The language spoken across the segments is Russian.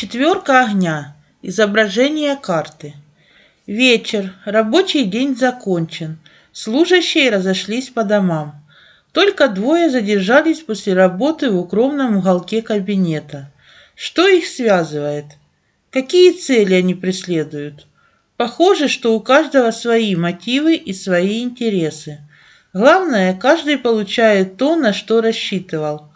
Четверка огня. Изображение карты. Вечер. Рабочий день закончен. Служащие разошлись по домам. Только двое задержались после работы в укромном уголке кабинета. Что их связывает? Какие цели они преследуют? Похоже, что у каждого свои мотивы и свои интересы. Главное, каждый получает то, на что рассчитывал.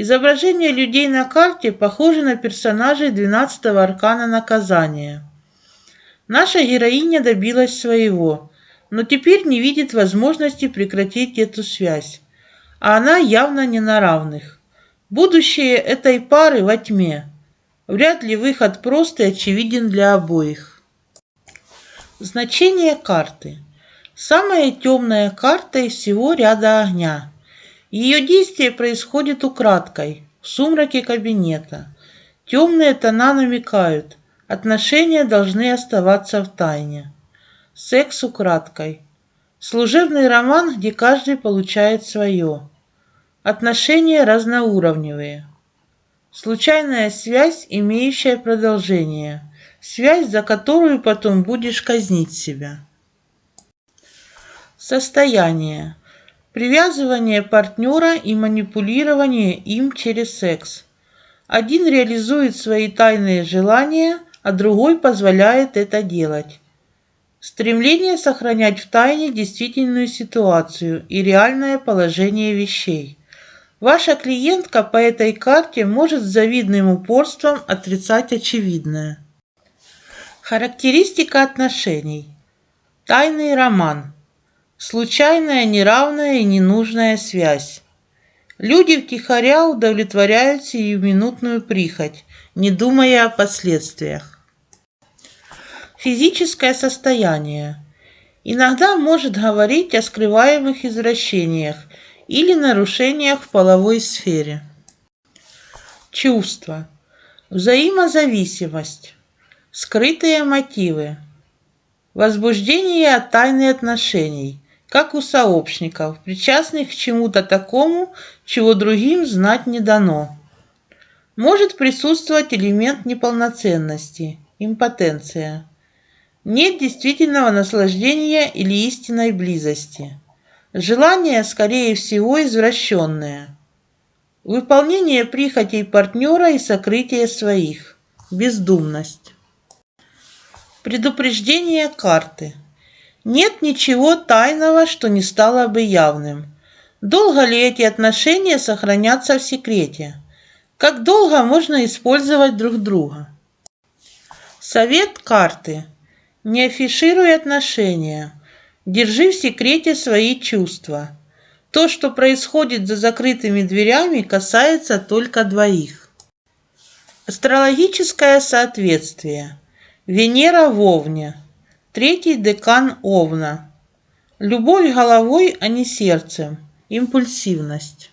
Изображение людей на карте похоже на персонажей 12-го аркана наказания. Наша героиня добилась своего, но теперь не видит возможности прекратить эту связь. А она явно не на равных. Будущее этой пары во тьме. Вряд ли выход прост и очевиден для обоих. Значение карты. Самая темная карта из всего ряда огня. Ее действие происходит украдкой, в сумраке кабинета. Темные тона намекают, отношения должны оставаться в тайне. Секс украдкой. Служебный роман, где каждый получает свое. Отношения разноуровневые. Случайная связь, имеющая продолжение. Связь, за которую потом будешь казнить себя. Состояние. Привязывание партнера и манипулирование им через секс. Один реализует свои тайные желания, а другой позволяет это делать. Стремление сохранять в тайне действительную ситуацию и реальное положение вещей. Ваша клиентка по этой карте может с завидным упорством отрицать очевидное. Характеристика отношений. Тайный роман. Случайная, неравная и ненужная связь. Люди втихаря удовлетворяют сиюминутную прихоть, не думая о последствиях. Физическое состояние. Иногда может говорить о скрываемых извращениях или нарушениях в половой сфере. Чувства. Взаимозависимость. Скрытые мотивы. Возбуждение от тайны отношений – как у сообщников, причастных к чему-то такому, чего другим знать не дано. Может присутствовать элемент неполноценности, импотенция. Нет действительного наслаждения или истинной близости. Желание, скорее всего, извращенное. Выполнение прихотей партнера и сокрытие своих. Бездумность. Предупреждение карты. Нет ничего тайного, что не стало бы явным. Долго ли эти отношения сохранятся в секрете? Как долго можно использовать друг друга? Совет карты. Не афишируй отношения. Держи в секрете свои чувства. То, что происходит за закрытыми дверями, касается только двоих. Астрологическое соответствие. Венера в Овне. Третий декан Овна. Любовь головой, а не сердцем. Импульсивность.